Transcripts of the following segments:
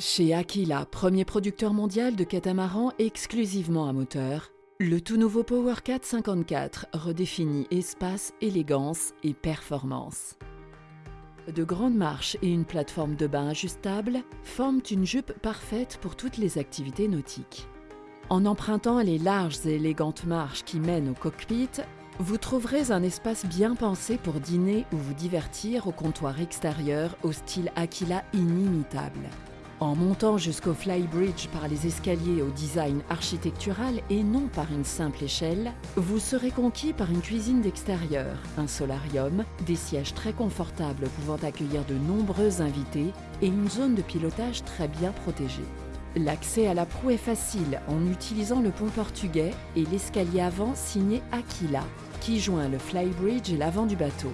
Chez Aquila, premier producteur mondial de catamarans exclusivement à moteur, le tout nouveau PowerCat 54 redéfinit espace, élégance et performance. De grandes marches et une plateforme de bain ajustable forment une jupe parfaite pour toutes les activités nautiques. En empruntant les larges et élégantes marches qui mènent au cockpit, vous trouverez un espace bien pensé pour dîner ou vous divertir au comptoir extérieur au style Aquila inimitable. En montant jusqu'au Flybridge par les escaliers au design architectural et non par une simple échelle, vous serez conquis par une cuisine d'extérieur, un solarium, des sièges très confortables pouvant accueillir de nombreux invités et une zone de pilotage très bien protégée. L'accès à la proue est facile en utilisant le pont portugais et l'escalier avant signé Aquila, qui joint le Flybridge et l'avant du bateau.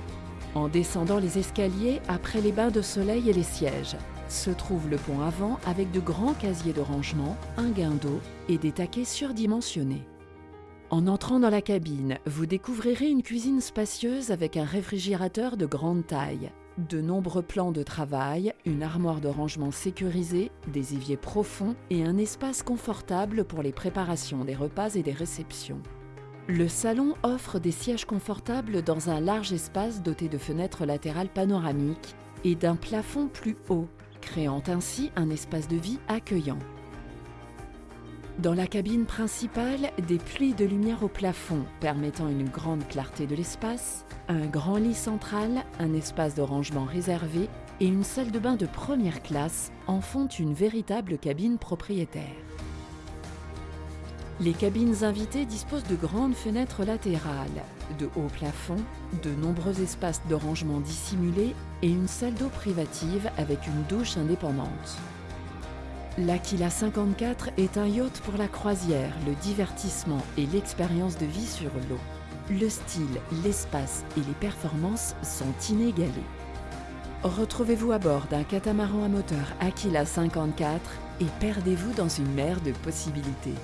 En descendant les escaliers, après les bains de soleil et les sièges, se trouve le pont avant avec de grands casiers de rangement, un gain d'eau et des taquets surdimensionnés. En entrant dans la cabine, vous découvrirez une cuisine spacieuse avec un réfrigérateur de grande taille, de nombreux plans de travail, une armoire de rangement sécurisée, des éviers profonds et un espace confortable pour les préparations des repas et des réceptions. Le salon offre des sièges confortables dans un large espace doté de fenêtres latérales panoramiques et d'un plafond plus haut créant ainsi un espace de vie accueillant. Dans la cabine principale, des pluies de lumière au plafond permettant une grande clarté de l'espace, un grand lit central, un espace de rangement réservé et une salle de bain de première classe en font une véritable cabine propriétaire. Les cabines invitées disposent de grandes fenêtres latérales, de hauts plafonds, de nombreux espaces de rangement dissimulés et une salle d'eau privative avec une douche indépendante. L'Aquila 54 est un yacht pour la croisière, le divertissement et l'expérience de vie sur l'eau. Le style, l'espace et les performances sont inégalés. Retrouvez-vous à bord d'un catamaran à moteur Aquila 54 et perdez-vous dans une mer de possibilités.